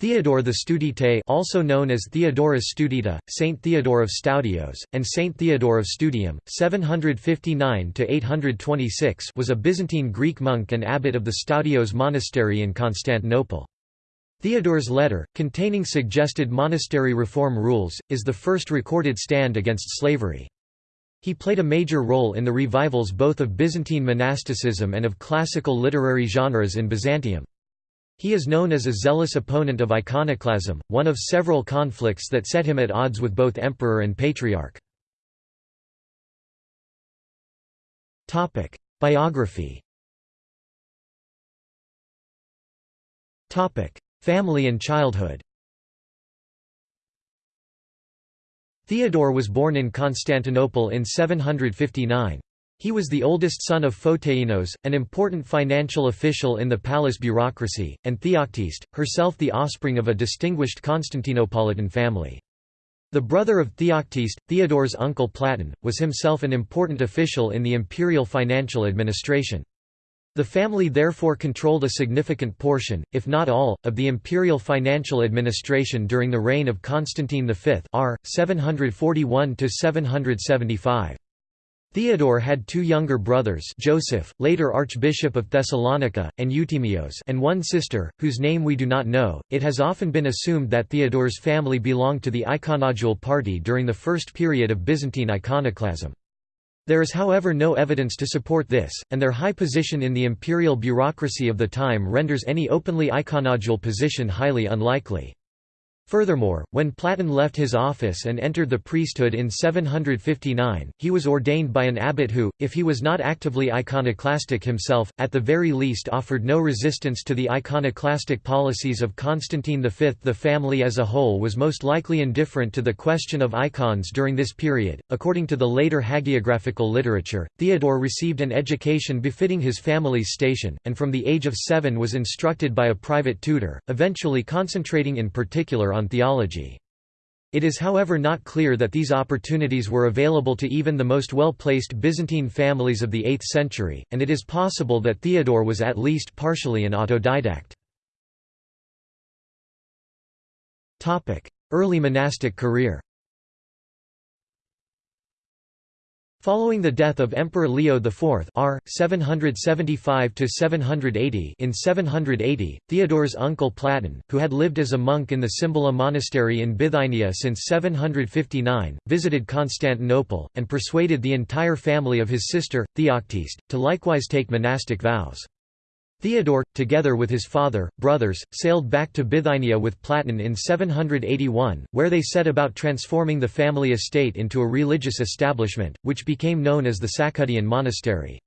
Theodore the Studite also known as Theodorus Studita, Saint Theodore of Stoudios, and Saint Theodore of Studium, 759–826 was a Byzantine Greek monk and abbot of the Stoudios monastery in Constantinople. Theodore's letter, containing suggested monastery reform rules, is the first recorded stand against slavery. He played a major role in the revivals both of Byzantine monasticism and of classical literary genres in Byzantium. He is known as a zealous opponent of iconoclasm, one of several conflicts that set him at odds with both emperor and patriarch. Biography Family and childhood Theodore was born in Constantinople in 759. He was the oldest son of Photeinos, an important financial official in the palace bureaucracy, and Theoctiste, herself the offspring of a distinguished Constantinopolitan family. The brother of Theoctiste, Theodore's uncle Platon, was himself an important official in the imperial financial administration. The family therefore controlled a significant portion, if not all, of the imperial financial administration during the reign of Constantine V r. 741–775. Theodore had two younger brothers Joseph, later Archbishop of Thessalonica, and Euthymios and one sister, whose name we do not know. It has often been assumed that Theodore's family belonged to the iconodule party during the first period of Byzantine iconoclasm. There is however no evidence to support this, and their high position in the imperial bureaucracy of the time renders any openly iconodule position highly unlikely. Furthermore, when Platon left his office and entered the priesthood in 759, he was ordained by an abbot who, if he was not actively iconoclastic himself, at the very least offered no resistance to the iconoclastic policies of Constantine V. The family as a whole was most likely indifferent to the question of icons during this period. According to the later hagiographical literature, Theodore received an education befitting his family's station, and from the age of seven was instructed by a private tutor, eventually concentrating in particular on on theology. It is however not clear that these opportunities were available to even the most well-placed Byzantine families of the 8th century, and it is possible that Theodore was at least partially an autodidact. Early monastic career Following the death of Emperor Leo IV R. 775 in 780, Theodore's uncle Platon, who had lived as a monk in the Cymbala monastery in Bithynia since 759, visited Constantinople, and persuaded the entire family of his sister, Theoctiste, to likewise take monastic vows. Theodore, together with his father, brothers, sailed back to Bithynia with Platon in 781, where they set about transforming the family estate into a religious establishment, which became known as the Sakkoudion monastery.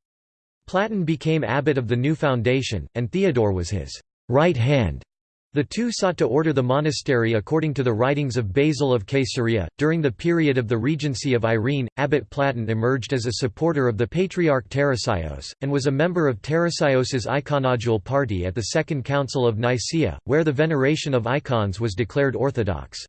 Platon became abbot of the new foundation, and Theodore was his right hand the two sought to order the monastery according to the writings of Basil of Caesarea. During the period of the regency of Irene, Abbot Platon emerged as a supporter of the Patriarch Tarasios, and was a member of Tarasios's iconodule party at the Second Council of Nicaea, where the veneration of icons was declared orthodox.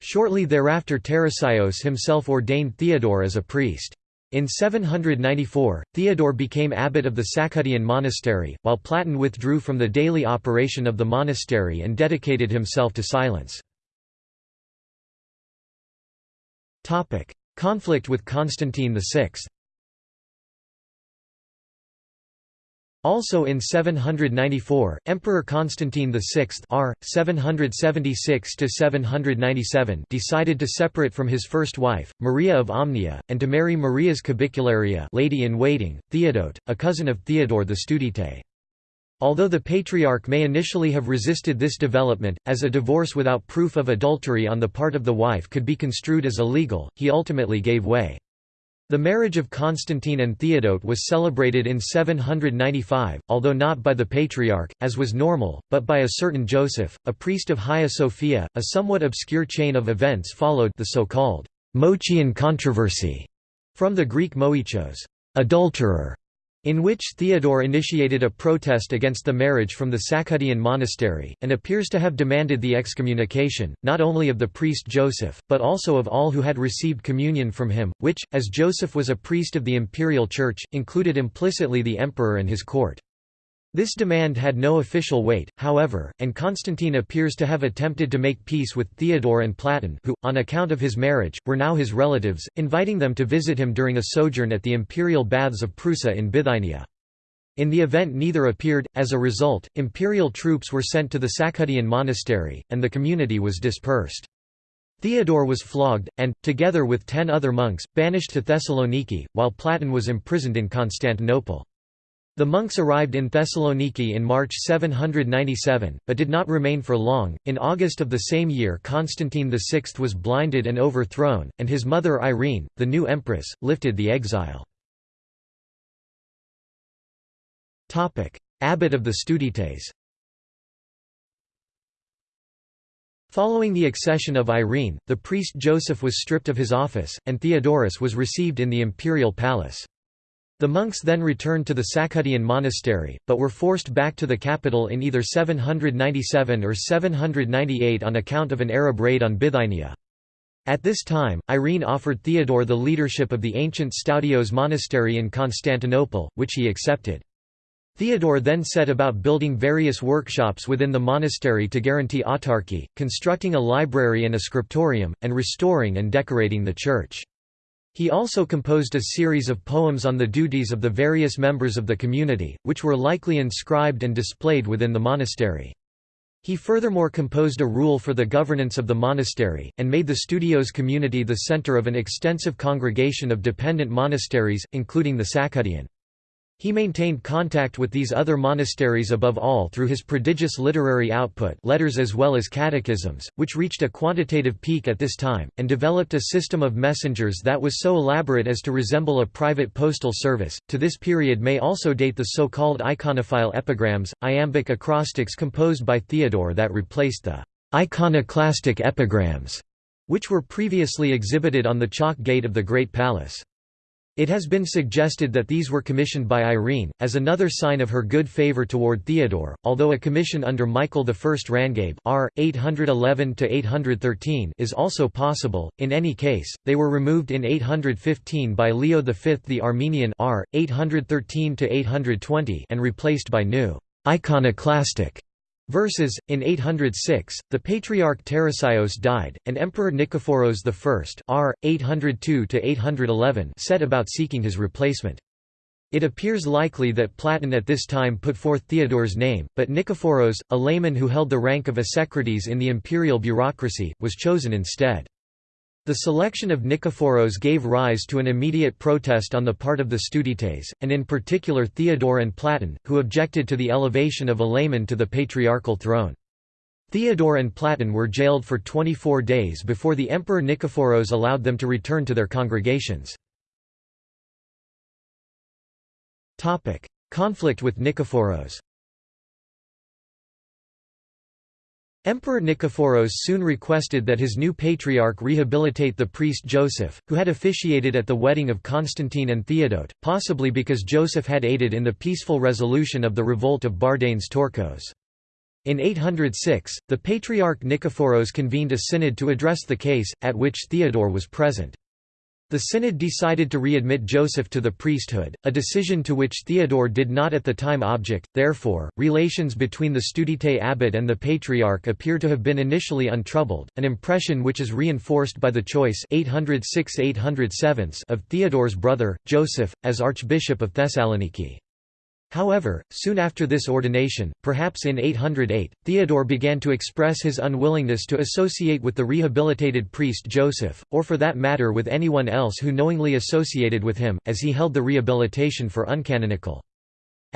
Shortly thereafter Tarasios himself ordained Theodore as a priest. In 794, Theodore became abbot of the Sakkoudion monastery, while Platon withdrew from the daily operation of the monastery and dedicated himself to silence. Conflict with Constantine VI Also in 794, Emperor Constantine VI R. 776 decided to separate from his first wife, Maria of Amnia, and to marry Maria's koubikoularia lady-in-waiting, Theodote, a cousin of Theodore the Studite. Although the Patriarch may initially have resisted this development, as a divorce without proof of adultery on the part of the wife could be construed as illegal, he ultimately gave way. The marriage of Constantine and Theodote was celebrated in 795, although not by the Patriarch, as was normal, but by a certain Joseph, a priest of Hagia Sophia. A somewhat obscure chain of events followed the so-called Moechian controversy, from the Greek moichos, adulterer, in which Theodore initiated a protest against the marriage from the Sakkoudion monastery, and appears to have demanded the excommunication, not only of the priest Joseph, but also of all who had received communion from him, which, as Joseph was a priest of the imperial church, included implicitly the emperor and his court. This demand had no official weight, however, and Constantine appears to have attempted to make peace with Theodore and Platon who, on account of his marriage, were now his relatives, inviting them to visit him during a sojourn at the imperial baths of Prusa in Bithynia. In the event neither appeared, as a result, imperial troops were sent to the Sakkoudion monastery, and the community was dispersed. Theodore was flogged, and, together with ten other monks, banished to Thessaloniki, while Platon was imprisoned in Constantinople. The monks arrived in Thessaloniki in March 797, but did not remain for long. In August of the same year, Constantine VI was blinded and overthrown, and his mother Irene, the new empress, lifted the exile. Abbot of the Studites Following the accession of Irene, the priest Joseph was stripped of his office, and Theodorus was received in the imperial palace. The monks then returned to the Sakkoudion monastery, but were forced back to the capital in either 797 or 798 on account of an Arab raid on Bithynia. At this time, Irene offered Theodore the leadership of the ancient Stoudios monastery in Constantinople, which he accepted. Theodore then set about building various workshops within the monastery to guarantee autarky, constructing a library and a scriptorium, and restoring and decorating the church. He also composed a series of poems on the duties of the various members of the community, which were likely inscribed and displayed within the monastery. He furthermore composed a rule for the governance of the monastery, and made the studios community the center of an extensive congregation of dependent monasteries, including the Sakkoudion. He maintained contact with these other monasteries above all through his prodigious literary output letters as well as catechisms, which reached a quantitative peak at this time, and developed a system of messengers that was so elaborate as to resemble a private postal service. To this period may also date the so-called iconophile epigrams, iambic acrostics composed by Theodore that replaced the iconoclastic epigrams, which were previously exhibited on the Chalke gate of the Great Palace. It has been suggested that these were commissioned by Irene, as another sign of her good favour toward Theodore, although a commission under Michael I Rangabe r. 811 is also possible. In any case, they were removed in 815 by Leo V the Armenian r. 813 and replaced by new iconoclastic Verses, in 806, the Patriarch Tarasios died, and Emperor Nikephoros I r. 802 set about seeking his replacement. It appears likely that Platon at this time put forth Theodore's name, but Nikephoros, a layman who held the rank of asekretis in the imperial bureaucracy, was chosen instead. The selection of Nikephoros gave rise to an immediate protest on the part of the Studites, and in particular Theodore and Platon, who objected to the elevation of a layman to the patriarchal throne. Theodore and Platon were jailed for 24 days before the emperor Nikephoros allowed them to return to their congregations. Conflict with Nikephoros Emperor Nikephoros soon requested that his new patriarch rehabilitate the priest Joseph, who had officiated at the wedding of Constantine and Theodote, possibly because Joseph had aided in the peaceful resolution of the revolt of Bardanes Tourkos. In 806, the Patriarch Nikephoros convened a synod to address the case, at which Theodore was present. The synod decided to readmit Joseph to the priesthood, a decision to which Theodore did not at the time object, therefore, relations between the Studite abbot and the patriarch appear to have been initially untroubled, an impression which is reinforced by the choice 806 of Theodore's brother, Joseph, as Archbishop of Thessaloniki. However, soon after this ordination, perhaps in 808, Theodore began to express his unwillingness to associate with the rehabilitated priest Joseph, or for that matter with anyone else who knowingly associated with him, as he held the rehabilitation for uncanonical.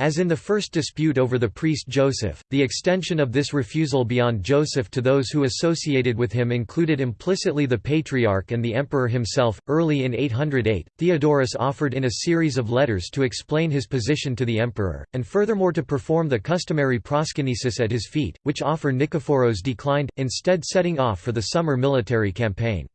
As in the first dispute over the priest Joseph, the extension of this refusal beyond Joseph to those who associated with him included implicitly the patriarch and the emperor himself. Early in 808, Theodorus offered in a series of letters to explain his position to the emperor, and furthermore to perform the customary proskynesis at his feet, which offer Nikephoros declined, instead setting off for the summer military campaign.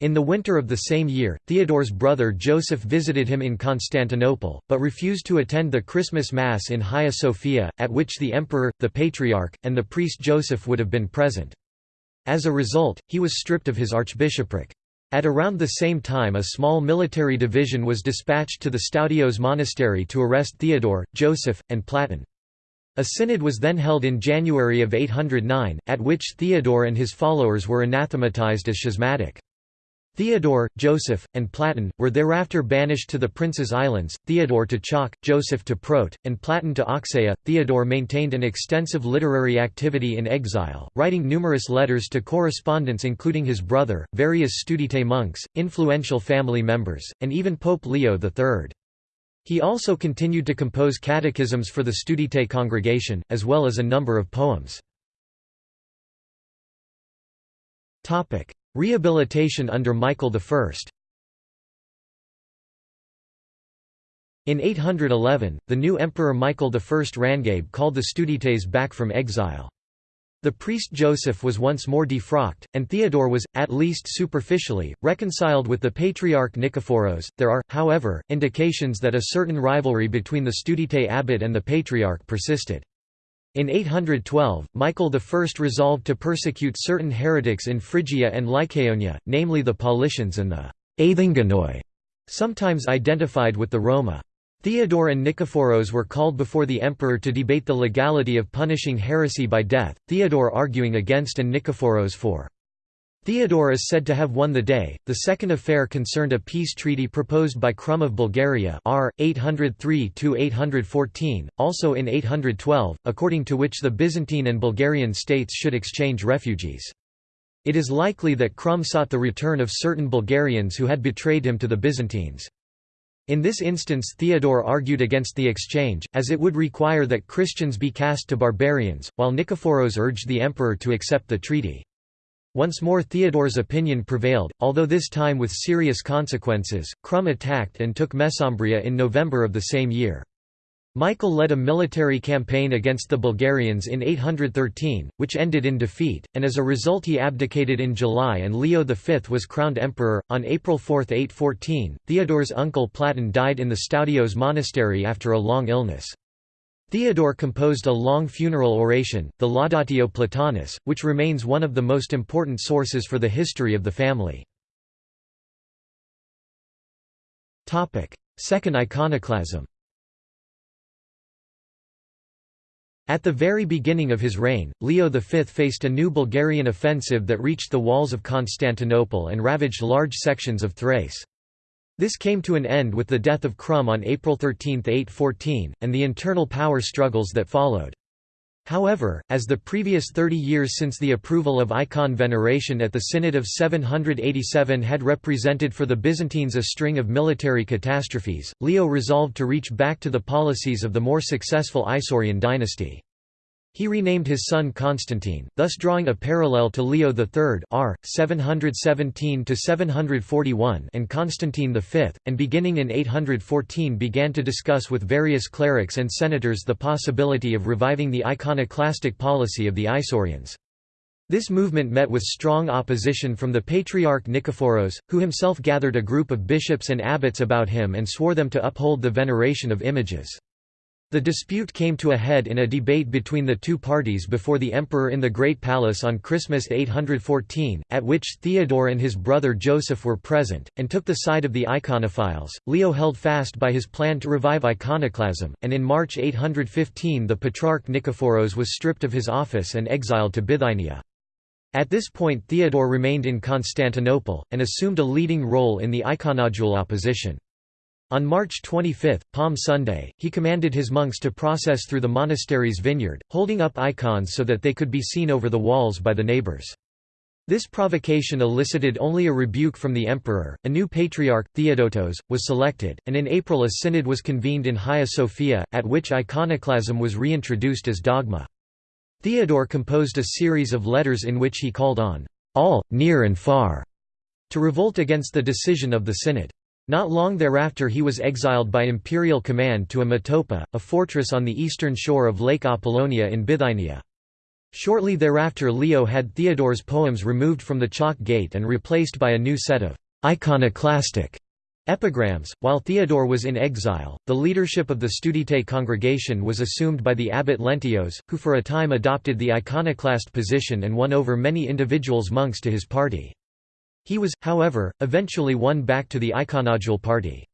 In the winter of the same year, Theodore's brother Joseph visited him in Constantinople, but refused to attend the Christmas Mass in Hagia Sophia, at which the emperor, the patriarch, and the priest Joseph would have been present. As a result, he was stripped of his archbishopric. At around the same time a small military division was dispatched to the Stoudios monastery to arrest Theodore, Joseph, and Platon. A synod was then held in January of 809, at which Theodore and his followers were anathematized as schismatic. Theodore, Joseph, and Platon, were thereafter banished to the Prince's Islands, Theodore to Chalk, Joseph to Prote, and Platon to Oxeia. Theodore maintained an extensive literary activity in exile, writing numerous letters to correspondents including his brother, various Studite monks, influential family members, and even Pope Leo III. He also continued to compose catechisms for the Studite congregation, as well as a number of poems. Rehabilitation under Michael I In 811, the new Emperor Michael I Rangabe called the Studites back from exile. The priest Joseph was once more defrocked, and Theodore was, at least superficially, reconciled with the Patriarch Nikephoros. There are, however, indications that a certain rivalry between the Studite abbot and the Patriarch persisted. In 812, Michael I resolved to persecute certain heretics in Phrygia and Lycaonia, namely the Paulicians and the Athinganoi, sometimes identified with the Roma. Theodore and Nikephoros were called before the emperor to debate the legality of punishing heresy by death, Theodore arguing against and Nikephoros for. Theodore is said to have won the day. The second affair concerned a peace treaty proposed by Crum of Bulgaria R. 803–814, also in 812, according to which the Byzantine and Bulgarian states should exchange refugees. It is likely that Crum sought the return of certain Bulgarians who had betrayed him to the Byzantines. In this instance Theodore argued against the exchange, as it would require that Christians be cast to barbarians, while Nikephoros urged the emperor to accept the treaty. Once more Theodore's opinion prevailed, although this time with serious consequences. Crum attacked and took Mesembria in November of the same year. Michael led a military campaign against the Bulgarians in 813, which ended in defeat, and as a result he abdicated in July and Leo V was crowned emperor. On April 4, 814, Theodore's uncle Platon died in the Stoudios monastery after a long illness. Theodore composed a long funeral oration, the Laudatio Platonis, which remains one of the most important sources for the history of the family. Second iconoclasm At the very beginning of his reign, Leo V faced a new Bulgarian offensive that reached the walls of Constantinople and ravaged large sections of Thrace. This came to an end with the death of Crum on April 13, 814, and the internal power struggles that followed. However, as the previous 30 years since the approval of icon veneration at the Synod of 787 had represented for the Byzantines a string of military catastrophes, Leo resolved to reach back to the policies of the more successful Isaurian dynasty. He renamed his son Constantine, thus drawing a parallel to Leo III r. 717–741 and Constantine V, and beginning in 814 began to discuss with various clerics and senators the possibility of reviving the iconoclastic policy of the Isaurians. This movement met with strong opposition from the Patriarch Nikephoros, who himself gathered a group of bishops and abbots about him and swore them to uphold the veneration of images. The dispute came to a head in a debate between the two parties before the emperor in the Great Palace on Christmas 814, at which Theodore and his brother Joseph were present, and took the side of the iconophiles. Leo held fast by his plan to revive iconoclasm, and in March 815 the Patriarch Nikephoros was stripped of his office and exiled to Bithynia. At this point Theodore remained in Constantinople, and assumed a leading role in the iconodule opposition. On March 25, Palm Sunday, he commanded his monks to process through the monastery's vineyard, holding up icons so that they could be seen over the walls by the neighbors. This provocation elicited only a rebuke from the emperor. A new patriarch, Theodotos, was selected, and in April a synod was convened in Hagia Sophia, at which iconoclasm was reintroduced as dogma. Theodore composed a series of letters in which he called on all, near and far, to revolt against the decision of the synod. Not long thereafter he was exiled by imperial command to Amatopa, a fortress on the eastern shore of Lake Apollonia in Bithynia. Shortly thereafter Leo had Theodore's poems removed from the Chalke Gate and replaced by a new set of iconoclastic epigrams. While Theodore was in exile, the leadership of the Studite congregation was assumed by the abbot Leontios, who for a time adopted the iconoclast position and won over many individuals monks to his party. He was, however, eventually won back to the iconodule party.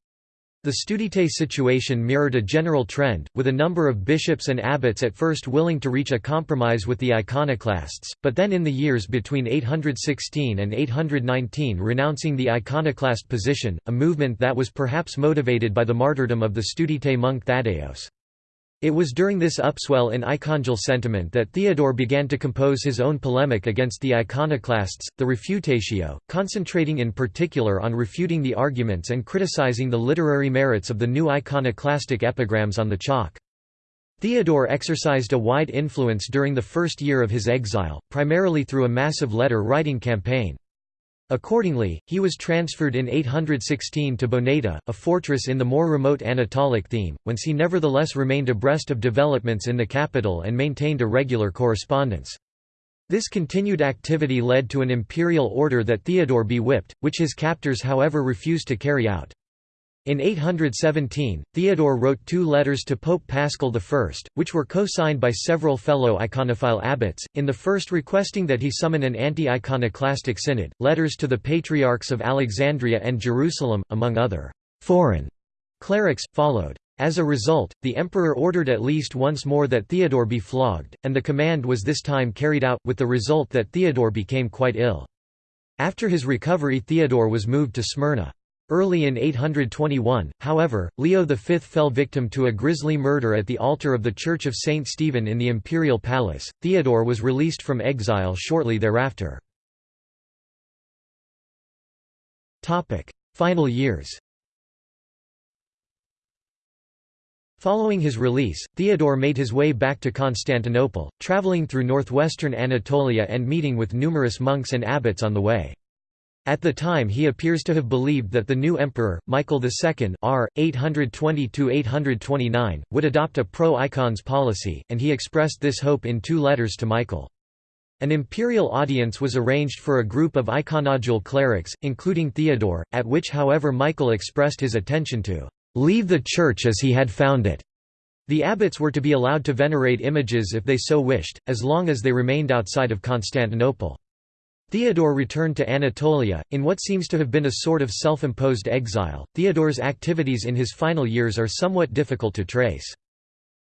The Studite situation mirrored a general trend, with a number of bishops and abbots at first willing to reach a compromise with the iconoclasts, but then in the years between 816 and 819 renouncing the iconoclast position, a movement that was perhaps motivated by the martyrdom of the Studite monk Thaddeus. It was during this upswell in icongel sentiment that Theodore began to compose his own polemic against the iconoclasts, the Refutatio, concentrating in particular on refuting the arguments and criticizing the literary merits of the new iconoclastic epigrams on the chalk. Theodore exercised a wide influence during the first year of his exile, primarily through a massive letter-writing campaign. Accordingly, he was transferred in 816 to Boneda, a fortress in the more remote Anatolic theme, whence he nevertheless remained abreast of developments in the capital and maintained a regular correspondence. This continued activity led to an imperial order that Theodore be whipped, which his captors however refused to carry out. In 817, Theodore wrote two letters to Pope Paschal I, which were co-signed by several fellow iconophile abbots, in the first requesting that he summon an anti-iconoclastic synod, letters to the patriarchs of Alexandria and Jerusalem, among other «foreign» clerics, followed. As a result, the emperor ordered at least once more that Theodore be flogged, and the command was this time carried out, with the result that Theodore became quite ill. After his recovery Theodore was moved to Smyrna. Early in 821, however, Leo V fell victim to a grisly murder at the altar of the Church of St. Stephen in the imperial palace. Theodore was released from exile shortly thereafter. Final years Following his release, Theodore made his way back to Constantinople, traveling through northwestern Anatolia and meeting with numerous monks and abbots on the way. At the time he appears to have believed that the new emperor, Michael II r. 820–829, would adopt a pro-icons policy, and he expressed this hope in two letters to Michael. An imperial audience was arranged for a group of iconodule clerics, including Theodore, at which however Michael expressed his attention to "...leave the church as he had found it." The abbots were to be allowed to venerate images if they so wished, as long as they remained outside of Constantinople. Theodore returned to Anatolia, in what seems to have been a sort of self-imposed exile. Theodore's activities in his final years are somewhat difficult to trace.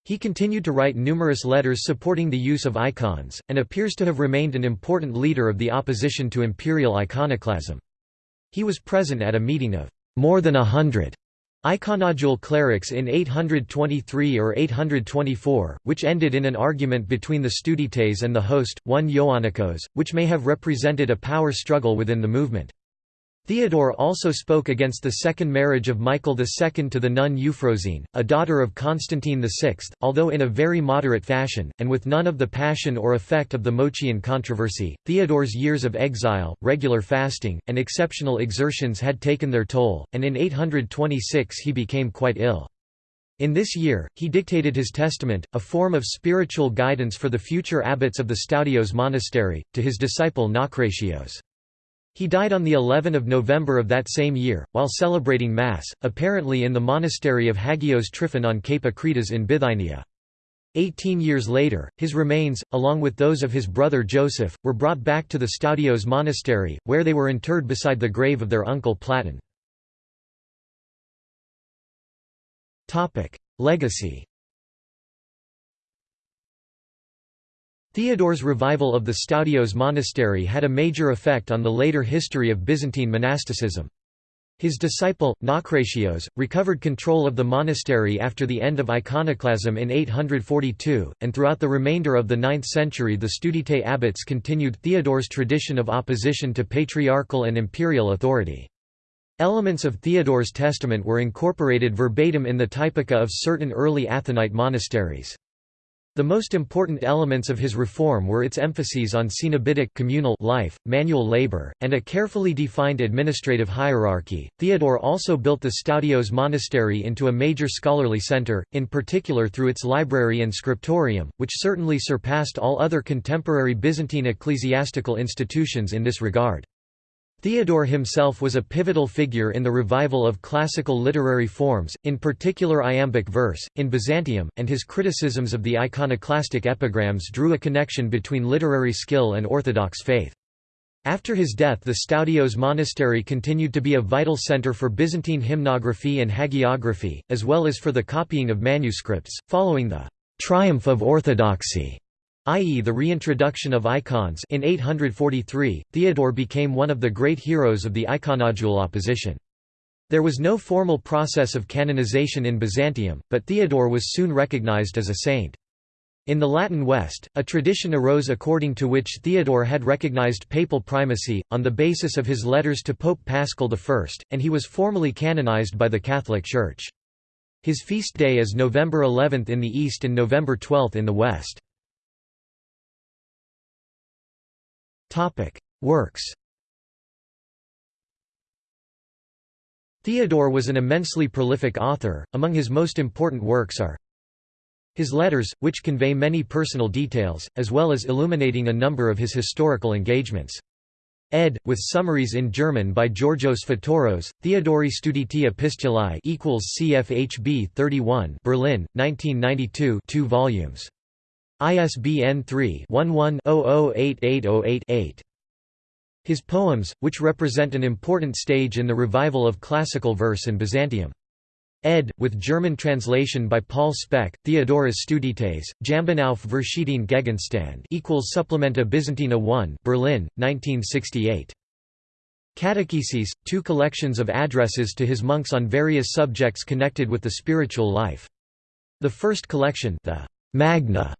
He continued to write numerous letters supporting the use of icons, and appears to have remained an important leader of the opposition to imperial iconoclasm. He was present at a meeting of more than a hundred Iconodule clerics in 823 or 824, which ended in an argument between the Studites and the host, one Ioannikios, which may have represented a power struggle within the movement. Theodore also spoke against the second marriage of Michael II to the nun Euphrosyne, a daughter of Constantine VI, although in a very moderate fashion, and with none of the passion or effect of the Moechian controversy. Theodore's years of exile, regular fasting, and exceptional exertions had taken their toll, and in 826 he became quite ill. In this year, he dictated his testament, a form of spiritual guidance for the future abbots of the Stoudios monastery, to his disciple Naucratios. He died on the 11th of November of that same year, while celebrating Mass, apparently in the monastery of Hagios Tryphon on Cape Akritas in Bithynia. Eighteen years later, his remains, along with those of his brother Joseph, were brought back to the Stoudios monastery, where they were interred beside the grave of their uncle Platon. Legacy Theodore's revival of the Stoudios monastery had a major effect on the later history of Byzantine monasticism. His disciple, Naucratios, recovered control of the monastery after the end of iconoclasm in 842, and throughout the remainder of the 9th century the Studite abbots continued Theodore's tradition of opposition to patriarchal and imperial authority. Elements of Theodore's testament were incorporated verbatim in the typica of certain early Athonite monasteries. The most important elements of his reform were its emphases on cenobitic communal life, manual labor, and a carefully defined administrative hierarchy. Theodore also built the Stoudios monastery into a major scholarly center, in particular through its library and scriptorium, which certainly surpassed all other contemporary Byzantine ecclesiastical institutions in this regard. Theodore himself was a pivotal figure in the revival of classical literary forms, in particular iambic verse, in Byzantium, and his criticisms of the iconoclastic epigrams drew a connection between literary skill and orthodox faith. After his death the Stoudios monastery continued to be a vital center for Byzantine hymnography and hagiography, as well as for the copying of manuscripts. Following the triumph of orthodoxy, i.e. the reintroduction of icons in 843, Theodore became one of the great heroes of the iconodule opposition. There was no formal process of canonization in Byzantium, but Theodore was soon recognized as a saint. In the Latin West, a tradition arose according to which Theodore had recognized papal primacy, on the basis of his letters to Pope Paschal I, and he was formally canonized by the Catholic Church. His feast day is November 11 in the East and November 12 in the West. Works Theodore was an immensely prolific author, among his most important works are his letters, which convey many personal details, as well as illuminating a number of his historical engagements. Ed. with summaries in German by Georgios Fatoros, Theodori Studiti Epistulae equals CFHB 31 Berlin, 1992 2 volumes. ISBN 3-11-008808-8. His poems, which represent an important stage in the revival of classical verse in Byzantium ed. with German translation by Paul Speck, Theodorus Studites, Jambenauf Verschiedene Gegenstand equals Supplementa Byzantina 1 Berlin, 1968. Catecheses, two collections of addresses to his monks on various subjects connected with the spiritual life. The first collection the Magna,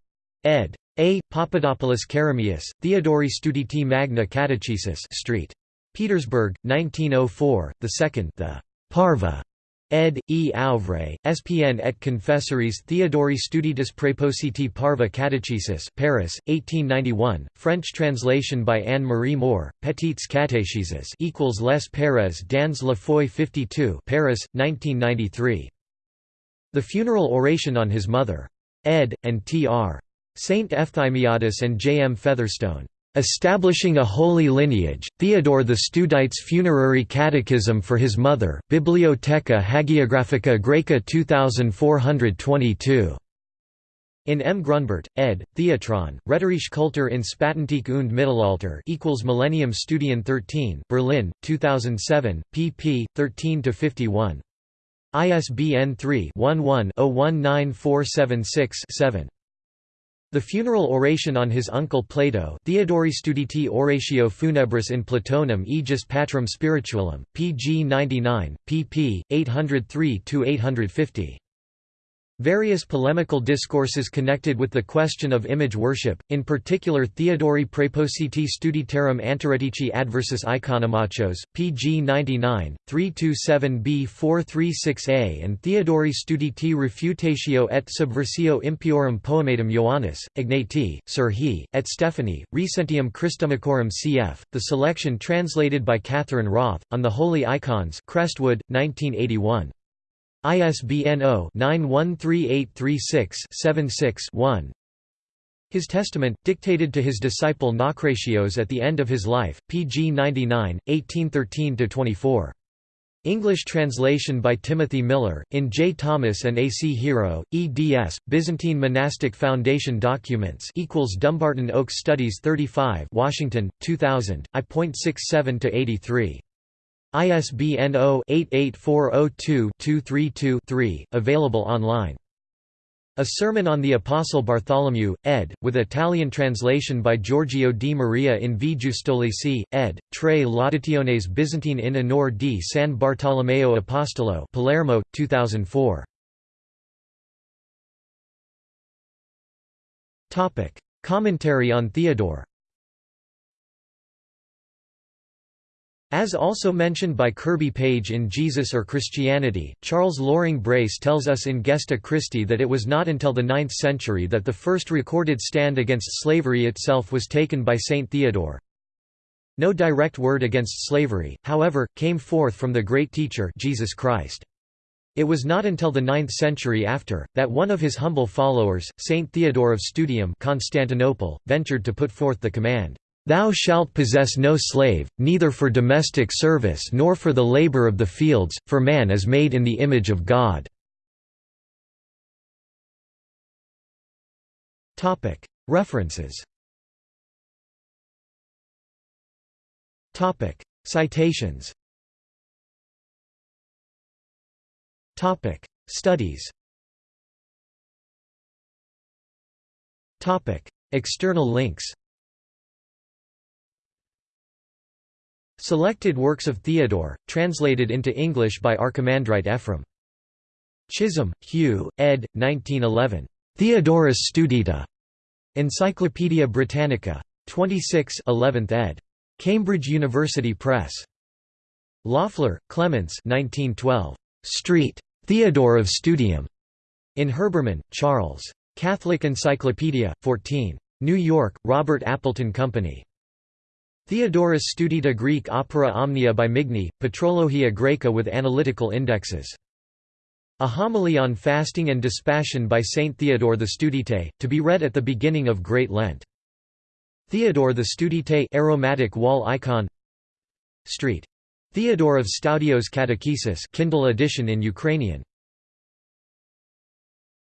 ed. A. Papadopoulos Kerameus, Theodori Studiti Magna Catechesis Street. Petersburg, 1904, the second the Parva ed. E. Auvray, SPN et Confessories Theodori Studitis Prepositi Parva Catechesis Paris, 1891, French translation by Anne-Marie Mohr, Petites Catécheses equals Les Pères dans la Foy 52 Paris, 1993. The Funeral Oration on His Mother. ed. and Tr. Saint Efthymiadis and J. M. Featherstone. Establishing a holy lineage, Theodore the Studites Funerary Catechism for his mother, Bibliotheca Hagiographica Graeca 2422. In M. Grünbart, ed., Theatron, Rhetorische Kultur in Spätantike und Mittelalter equals Millennium Studien 13 Berlin, 2007, pp. 13–51. ISBN 3-11-019476-7. The funeral oration on his uncle Plato Theodori Studiti Oratio Funebris in Platonum Aegis Patrum Spiritualum, pg 99, pp. 803–850. Various polemical discourses connected with the question of image worship, in particular Theodori Prepositi Studiterum Antiretici Adversus Iconomachos, pg 99, 327b 436a and Theodori Studiti Refutatio et Subversio Impiorum Poematum Ioannis, Ignati, Sir He, et Stephanie, Recentium Christomachorum cf., the selection translated by Catherine Roth, on the Holy Icons Crestwood, 1981. ISBN 0-913836-76-1 His testament, dictated to his disciple Naucratios at the end of his life, pg 99, 1813–24. English translation by Timothy Miller, in J. Thomas and A. C. Hero, eds. Byzantine Monastic Foundation Documents Dumbarton Oaks Studies 35 Washington, 2000, I.67–83. ISBN 0-88402-232-3, available online. A Sermon on the Apostle Bartholomew, ed., with Italian translation by Giorgio di Maria in V. Giustolici, ed., Tre Laudationes Byzantine in Honor di San Bartolomeo Apostolo Palermo, 2004. Commentary on Theodore As also mentioned by Kirby Page in Jesus or Christianity, Charles Loring Brace tells us in Gesta Christi that it was not until the 9th century that the first recorded stand against slavery itself was taken by Saint Theodore. No direct word against slavery, however, came forth from the great teacher Jesus Christ. It was not until the 9th century after, that one of his humble followers, Saint Theodore of Studium Constantinople, ventured to put forth the command, Thou shalt possess no slave, neither for domestic service nor for the labor of the fields, for man is made in the image of God." References Citations. Studies. External links. Selected works of Theodore, translated into English by Archimandrite Ephraim. Chisholm, Hugh, ed. 1911. Theodorus Studita. Encyclopædia Britannica. 26 11th ed. Cambridge University Press. Loeffler, Clemens 1912. Street. Theodore of Studium. In Herbermann, Charles. Catholic Encyclopedia, 14. New York, Robert Appleton Company. Theodorus Studita Greek Opera Omnia by Migne, Patrologia Graeca with analytical indexes. A homily on fasting and dispassion by Saint Theodore the Studite, to be read at the beginning of Great Lent. Theodore the Studite aromatic wall icon Street. Theodore of Stoudio's Catechesis Kindle edition in Ukrainian